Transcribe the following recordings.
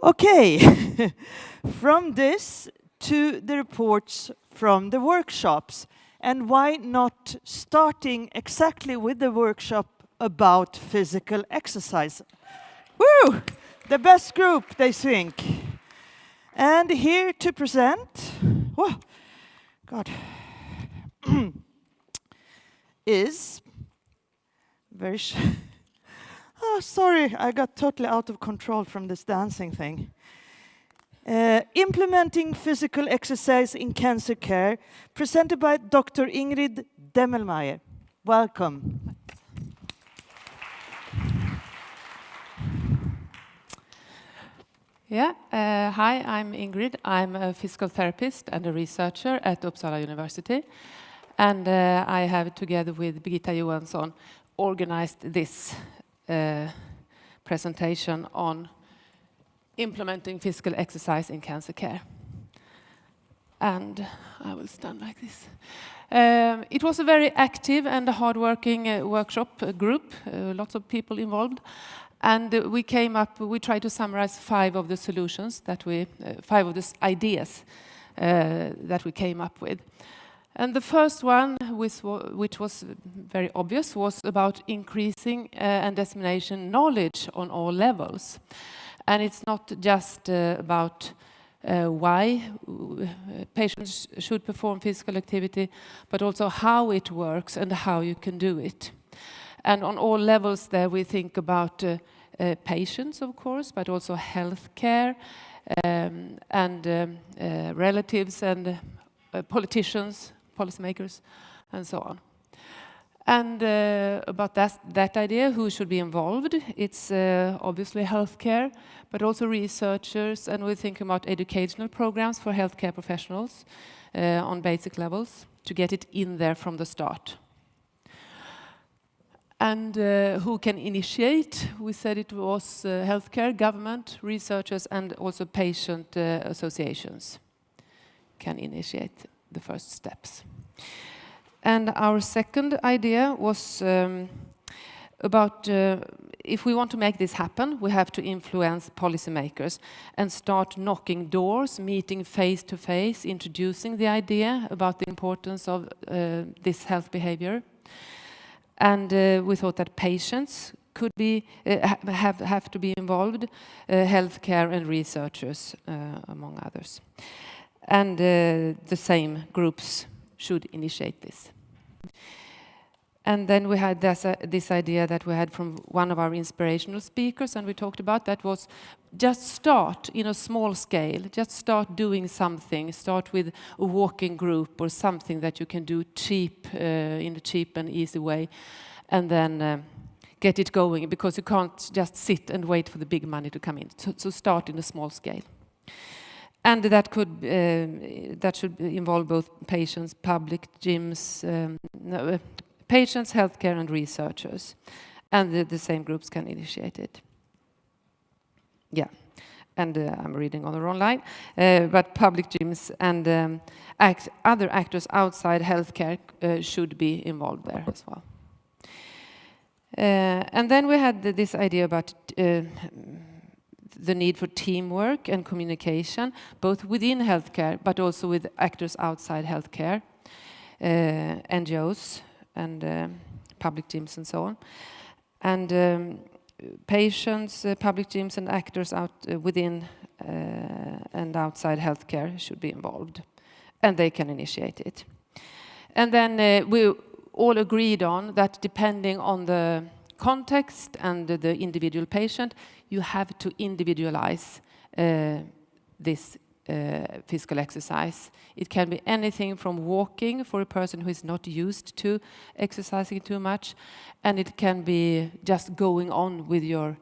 Okay, from this to the reports from the workshops. And why not starting exactly with the workshop about physical exercise? Woo! The best group, they think. And here to present, whoa, God, is very Oh, sorry, I got totally out of control from this dancing thing. Uh, implementing physical exercise in cancer care, presented by Dr. Ingrid Demmelmaier. Welcome. Yeah, uh, hi, I'm Ingrid. I'm a physical therapist and a researcher at Uppsala University. And uh, I have, together with Birgitta Johansson, organized this uh, presentation on implementing physical exercise in cancer care. And I will stand like this. Um, it was a very active and hard-working uh, workshop uh, group, uh, lots of people involved. And uh, we came up, we tried to summarize five of the solutions that we, uh, five of the ideas that we came up with. And the first one, which, was very obvious, was about increasing uh, and dissemination knowledge on all levels. And it's not just uh, about uh, why uh, patients should perform physical activity, but also how it works and how you can do it. And on all levels there we think about uh, uh, patients, of course, but also healthcare um, and um, relatives and politicians policymakers, and so on. And uh, about that, that idea, who should be involved, it's uh, obviously healthcare, but also researchers, and we're thinking about educational programs for healthcare professionals uh, on basic levels to get it in there from the start. And uh, who can initiate? We said it was uh, healthcare, government, researchers, and also patient uh, associations can initiate the first steps. And our second idea was um, about uh, if we want to make this happen, we have to influence policymakers and start knocking doors, meeting face to face, introducing the idea about the importance of uh, this health behavior. And uh, we thought that patients could be uh, have have to be involved, uh, healthcare and researchers, uh, among others and uh, the same groups should initiate this. And then we had this, uh, this, idea that we had from one of our inspirational speakers, and we talked about that was just start in a small scale, just start doing something, start with a walking group or something that you can do cheap, uh, in a cheap and easy way, and then uh, get it going, because you can't just sit and wait for the big money to come in. So, so start in a small scale. And that could uh, that should involve both patients, public gyms, um, no, uh, patients, healthcare, and researchers, and the, the, same groups can initiate it. Yeah, and uh, I'm reading on the wrong line, uh, but public gyms and um, act, other actors outside healthcare uh, should be involved there as well. Uh, and then we had this idea about the need for teamwork and communication, both within healthcare, but also with actors outside healthcare, uh, NGOs and uh, public teams and so on. And um, patients, uh, public teams and actors out uh, within uh, and outside healthcare should be involved. And they can initiate it. And then uh, we all agreed on that depending on the context and the individual patient, you have to individualize uh, this uh, physical exercise. It can be anything from walking for a person who is not used to exercising too much, and it can be just going on with your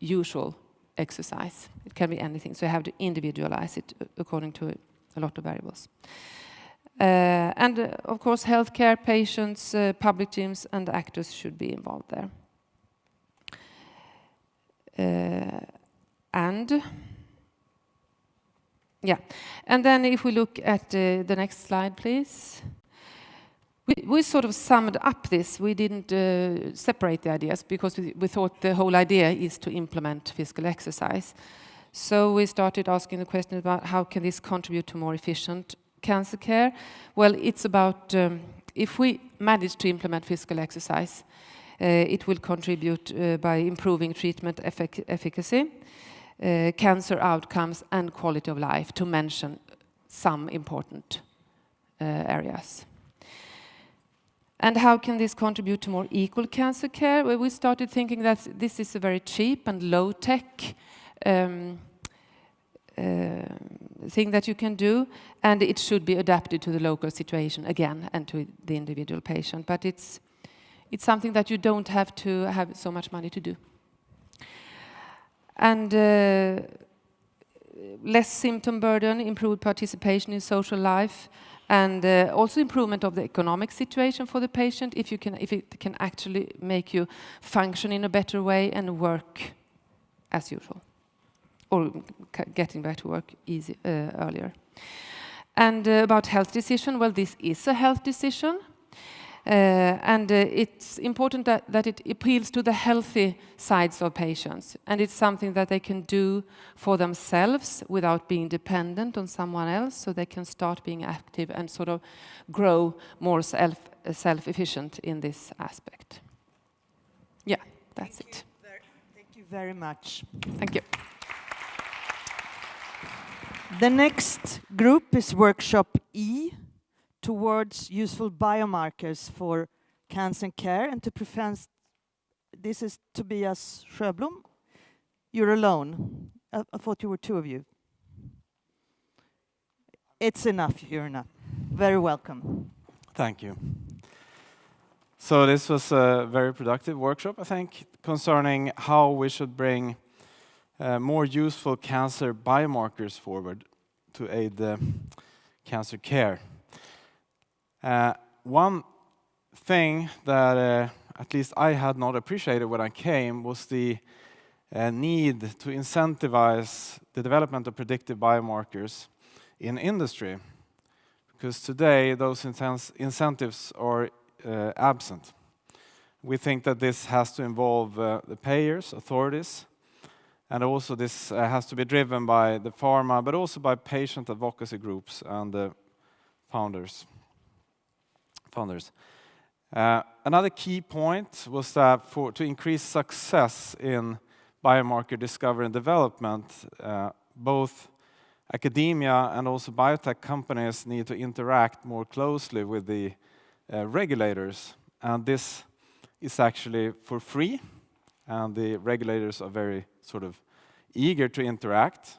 usual exercise. It can be anything, so you have to individualize it according to a lot of variables. Uh, and uh, of course, healthcare patients, uh, public gyms, and actors should be involved there. And yeah, and then if we look at the next slide, please. We, we, sort of summed up this. We didn't uh, separate the ideas because we, we, thought the whole idea is to implement physical exercise. So we started asking the question about how can this contribute to more efficient cancer care? Well, it's about um, if we manage to implement physical exercise, uh, it will contribute uh, by improving treatment effic efficacy, uh, cancer outcomes, and quality of life, to mention some important uh, areas. And how can this contribute to more equal cancer care? Well, we started thinking that this is a very cheap and low-tech um, thing that you can do, and it should be adapted to the local situation again and to the individual patient. But it's it's something that you don't have to have so much money to do. And uh, less symptom burden, improved participation in social life, and uh, also improvement of the economic situation for the patient if you can if it can actually make you function in a better way and work as usual or getting back to work easy, uh, earlier. And uh, about health decision, well, this is a health decision. Uh, and uh, it's important that, that, it appeals to the healthy sides of patients. And it's something that they can do for themselves without being dependent on someone else, so they can start being active and sort of grow more self, self-efficient in this aspect. Yeah, that's thank it. Thank you very much. Thank you. The next group is workshop E towards useful biomarkers for cancer care and to prevent. This is Tobias Sjöblom. You're alone. I, I thought you were two of you. It's enough, you're enough. Very welcome. Thank you. So this was a very productive workshop, I think, concerning how we should bring uh, more useful cancer biomarkers forward to aid the cancer care. Uh, one thing that uh, at least I had not appreciated when I came was the uh, need to incentivize the development of predictive biomarkers in industry. Because today those incentives are uh, absent. We think that this has to involve uh, the payers, authorities, and also this uh, has to be driven by the pharma, but also by patient advocacy groups and the founders founders. Uh, another key point was that for, to increase success in biomarker discovery and development, uh, both academia and also biotech companies need to interact more closely with the uh, regulators. And this is actually for free, and the regulators are very sort of eager to interact.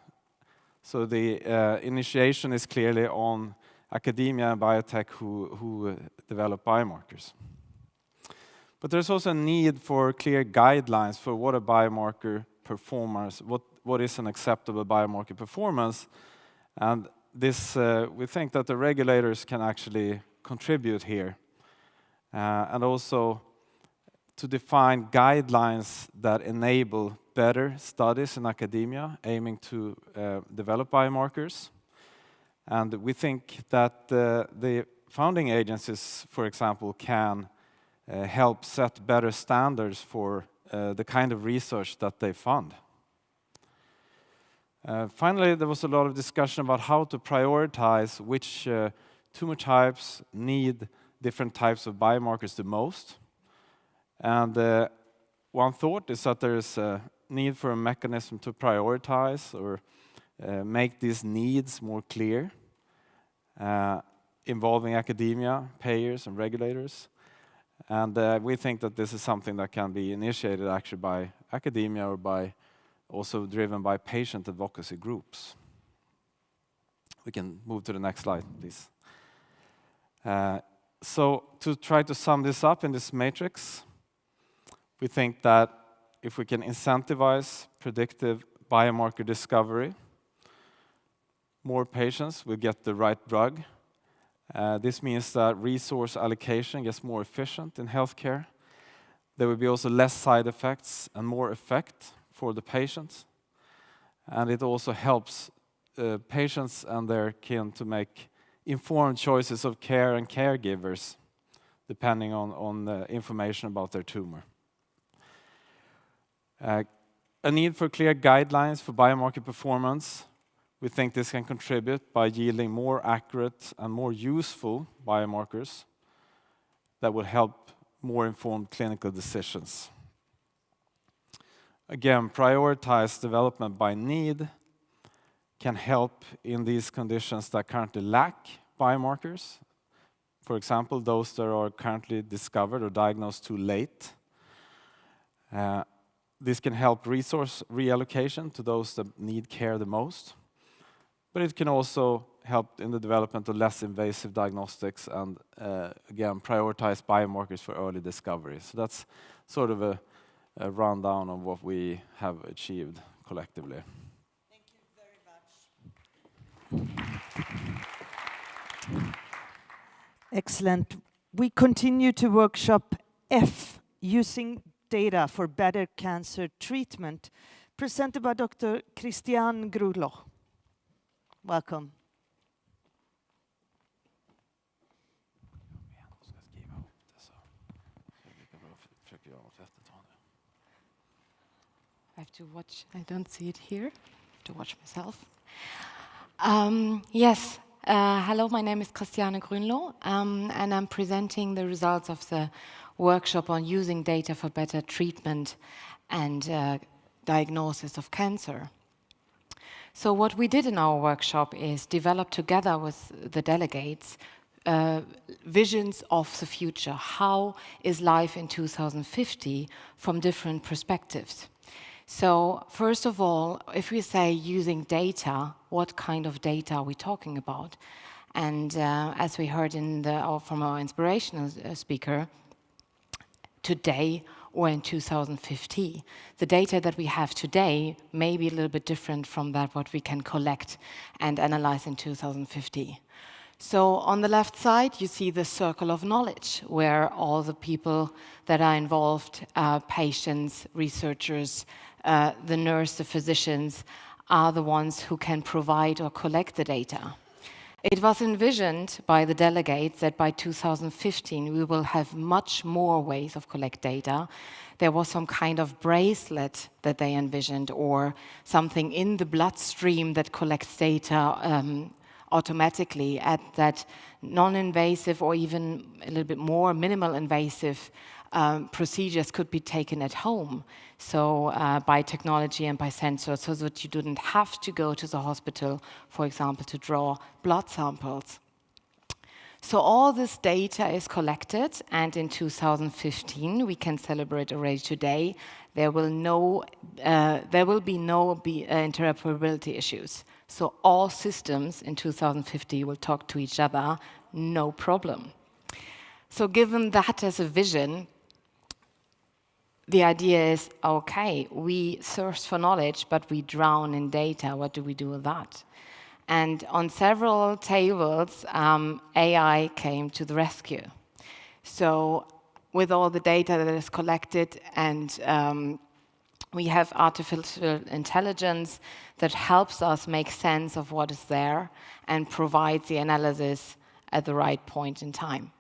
So the uh, initiation is clearly on academia and biotech who, who uh, develop biomarkers. But there's also a need for clear guidelines for what a biomarker performance, what, what is an acceptable biomarker performance. And this, uh, we think that the regulators can actually contribute here. Uh, and also to define guidelines that enable better studies in academia aiming to uh, develop biomarkers. And we think that uh, the founding agencies, for example, can uh, help set better standards for uh, the kind of research that they fund. Uh, finally, there was a lot of discussion about how to prioritize which uh, tumor types need different types of biomarkers the most. And one thought is that there is a need for a mechanism to prioritize or make these needs more clear uh, involving academia, payers, and regulators. And uh, we think that this is something that can be initiated actually by academia or by also driven by patient advocacy groups. We can move to the next slide, please. Uh, so to try to sum this up in this matrix, we think that if we can incentivize predictive biomarker discovery, more patients will get the right drug. Uh, this means that resource allocation gets more efficient in healthcare. There will be also less side effects and more effect for the patients. And it also helps uh, patients and their kin to make informed choices of care and caregivers depending on, on the information about their tumor. Uh, a need for clear guidelines for biomarker performance. We think this can contribute by yielding more accurate and more useful biomarkers that will help more informed clinical decisions. Again, prioritize development by need can help in these conditions that currently lack biomarkers. For example, those that are currently discovered or diagnosed too late. This can help resource reallocation to those that need care the most, but it can also help in the development of less invasive diagnostics and, uh, again, prioritize biomarkers for early discovery. So that's sort of a rundown of what we have achieved collectively. Thank you very much. Excellent. We continue to workshop F, using data for better cancer treatment, presented by Dr. Christiane Grünloh. Welcome. I have to watch. I don't see it here. I have to watch myself. Um, yes. Uh, hello, my name is Christiane Grünloh, um, and I'm presenting the results of the workshop on using data for better treatment and uh, diagnosis of cancer. So what we did in our workshop is develop together with the delegates uh, visions of the future. How is life in 2050 from different perspectives? So First of all, if we say using data, what kind of data are we talking about? And uh, as we heard from our inspirational speaker, today or in 2050, the data that we have today may be a little bit different from that what we can collect and analyze in 2050. So On the left side, you see the circle of knowledge, where all the people that are involved, uh, patients, researchers, uh, the nurse, the physicians, are the ones who can provide or collect the data. It was envisioned by the delegates that by 2015, we will have much more ways of collect data. There was some kind of bracelet that they envisioned or something in the bloodstream that collects data um, automatically at that non-invasive or even a little bit more minimal invasive Um, procedures could be taken at home. So uh, by technology and by sensors, so that you didn't have to go to the hospital, for example, to draw blood samples. So all this data is collected, and in 2015, we can celebrate already today, there will no, uh, there will be no uh, interoperability issues. So all systems in 2050 will talk to each other, no problem. So given that as a vision, the idea is, okay, we thirst for knowledge, but we drown in data. What do we do with that? And on several tables, um, AI came to the rescue. So with all the data that is collected and um, we have artificial intelligence that helps us make sense of what is there and provides the analysis at the right point in time.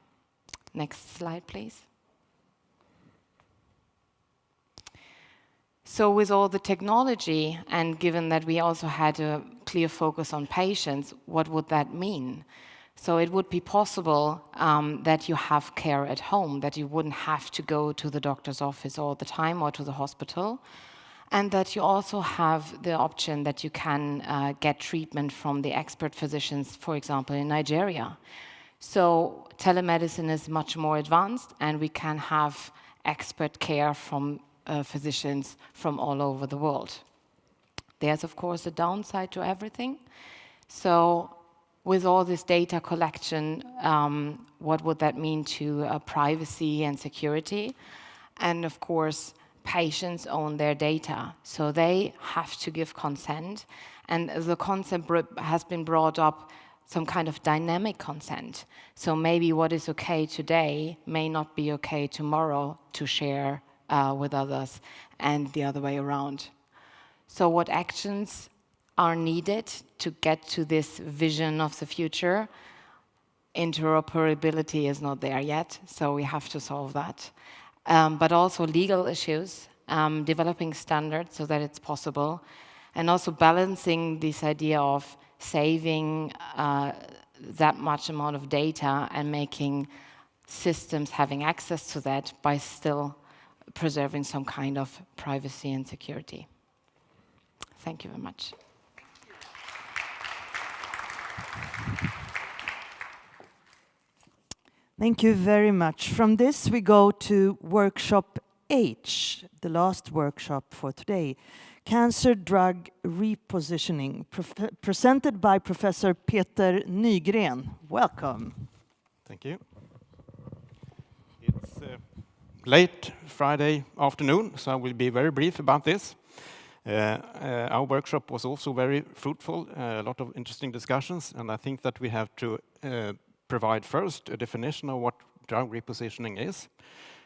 Next slide, please. So with all the technology, and given that we also had a clear focus on patients, what would that mean? So it would be possible um, that you have care at home, that you wouldn't have to go to the doctor's office all the time or to the hospital, and that you also have the option that you can uh, get treatment from the expert physicians, for example, in Nigeria. So telemedicine is much more advanced, and we can have expert care from Uh, physicians from all over the world. There's, of course, a downside to everything. So with all this data collection, um, what would that mean to uh, privacy and security? And of course, patients own their data, so they have to give consent. And the concept has been brought up, some kind of dynamic consent. So maybe what is okay today may not be okay tomorrow to share with others, and the other way around. So what actions are needed to get to this vision of the future? Interoperability is not there yet, so we have to solve that. But also legal issues. um, developing standards so that it's possible, and also balancing this idea of saving uh, that much amount of data and making systems having access to that by still preserving some kind of privacy and security. Thank you very much. Thank you very much. From this, we go to workshop H, the last workshop for today. Cancer Drug Repositioning, presented by Professor Peter Nygren. Welcome. Thank you. Late Friday afternoon, so I will be very brief about this. Uh, uh, our workshop was also very fruitful, uh, a lot of interesting discussions, and I think that we have to provide first a definition of what drug repositioning is.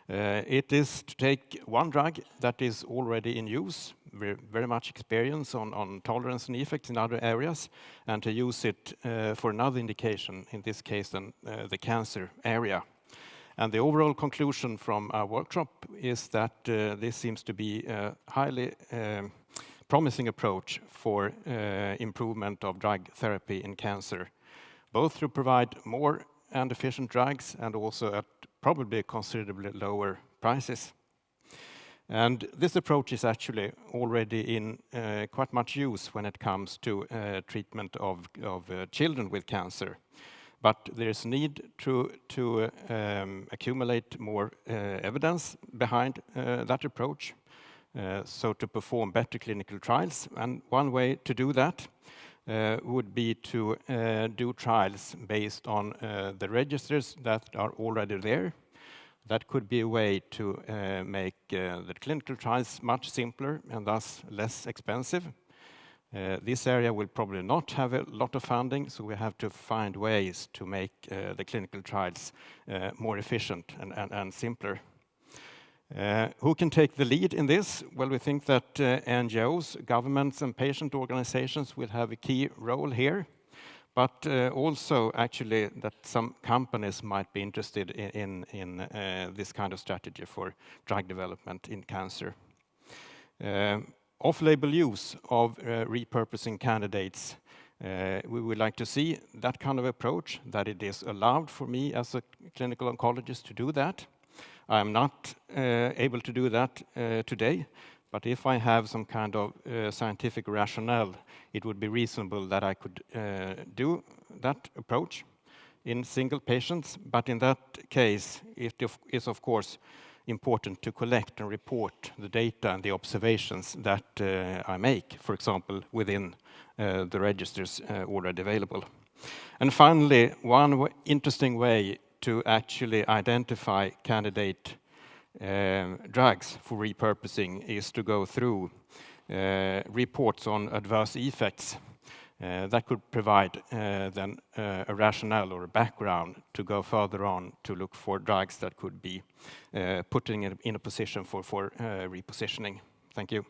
Uh, it is to take one drug that is already in use, very, very much experience on, on, tolerance and effects in other areas, and to use it uh, for another indication, in this case then uh, the cancer area. And the overall conclusion from our workshop is that uh, this seems to be a highly um, promising approach for uh, improvement of drug therapy in cancer, both to provide more and efficient drugs and also at probably considerably lower prices. And this approach is actually already in uh, quite much use when it comes to uh, treatment of, of uh, children with cancer. But there's need to, to um, accumulate more uh, evidence behind uh, that approach, uh, so to perform better clinical trials. And one way to do that would be to do trials based on the registers that are already there, that could be a way to uh, make uh, the clinical trials much simpler and thus less expensive. Uh, this area will probably not have a lot of funding, so we have to find ways to make uh, the clinical trials uh, more efficient and, and, and simpler. Uh, who can take the lead in this? Well, we think that NGOs, governments and patient organizations will have a key role here but uh, also actually that some companies might be interested in, in, in uh, this kind of strategy for drug development in cancer. Uh, Off-label use of uh, repurposing candidates, uh, we would like to see that kind of approach, that it is allowed for me as a clinical oncologist to do that. I am not uh, able to do that today, but if I have some kind of uh, scientific rationale, it would be reasonable that I could uh, do that approach in single patients. But in that case, it is of course important to collect and report the data and the observations that uh, I make, for example, within uh, the registers uh, already available. And finally, one interesting way to actually identify candidate um, drugs for repurposing is to go through uh, reports on adverse effects. Uh, that could provide uh, then uh, a rationale or a background to go further on to look for drugs that could be putting in, in a position for, for repositioning. Thank you.